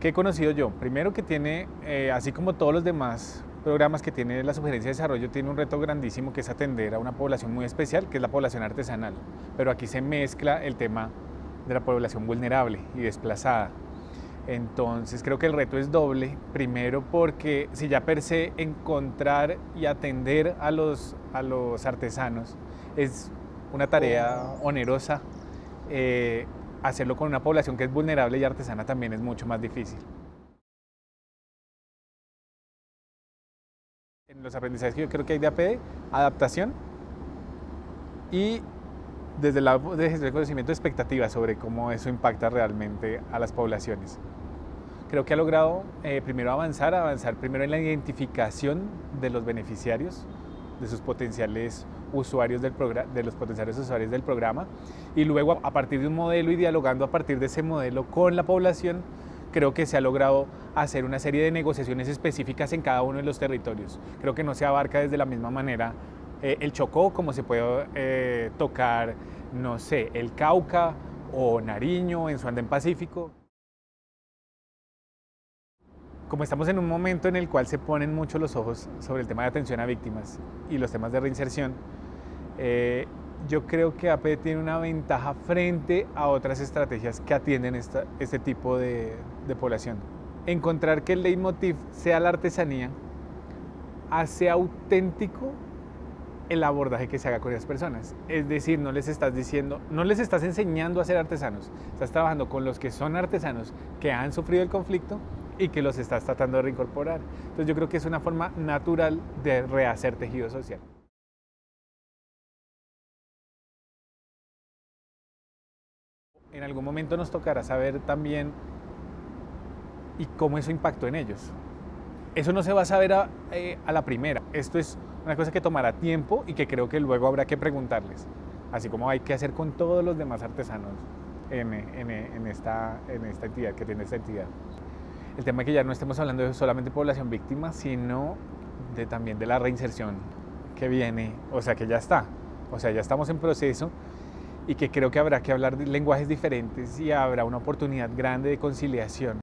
¿Qué he conocido yo? Primero que tiene, eh, así como todos los demás programas que tiene la Sugerencia de Desarrollo, tiene un reto grandísimo que es atender a una población muy especial, que es la población artesanal. Pero aquí se mezcla el tema de la población vulnerable y desplazada. Entonces creo que el reto es doble. Primero porque si ya per se encontrar y atender a los, a los artesanos es una tarea onerosa, eh, hacerlo con una población que es vulnerable y artesana también es mucho más difícil. En los aprendizajes que yo creo que hay de APD, adaptación y desde lado de gestión de conocimiento, expectativas sobre cómo eso impacta realmente a las poblaciones. Creo que ha logrado eh, primero avanzar, avanzar primero en la identificación de los beneficiarios, de sus potenciales usuarios del de los potenciales usuarios del programa, y luego a partir de un modelo y dialogando a partir de ese modelo con la población, creo que se ha logrado hacer una serie de negociaciones específicas en cada uno de los territorios. Creo que no se abarca desde la misma manera eh, el Chocó como se puede eh, tocar, no sé, el Cauca o Nariño en su andén pacífico como estamos en un momento en el cual se ponen mucho los ojos sobre el tema de atención a víctimas y los temas de reinserción, eh, yo creo que AP tiene una ventaja frente a otras estrategias que atienden este tipo de, de población. Encontrar que el leitmotiv sea la artesanía hace auténtico el abordaje que se haga con esas personas. Es decir, no les estás diciendo, no les estás enseñando a ser artesanos, estás trabajando con los que son artesanos que han sufrido el conflicto y que los estás tratando de reincorporar. Entonces yo creo que es una forma natural de rehacer tejido social. En algún momento nos tocará saber también y cómo eso impactó en ellos. Eso no se va a saber a, eh, la primera. Esto es una cosa que tomará tiempo y que creo que luego habrá que preguntarles. Así como hay que hacer con todos los demás artesanos en, esta entidad que tiene esta entidad el tema es que ya no estemos hablando de solamente población víctima, sino de, también de la reinserción que viene, o sea que ya está, o sea ya estamos en proceso y que creo que habrá que hablar lenguajes diferentes y habrá una oportunidad grande de conciliación.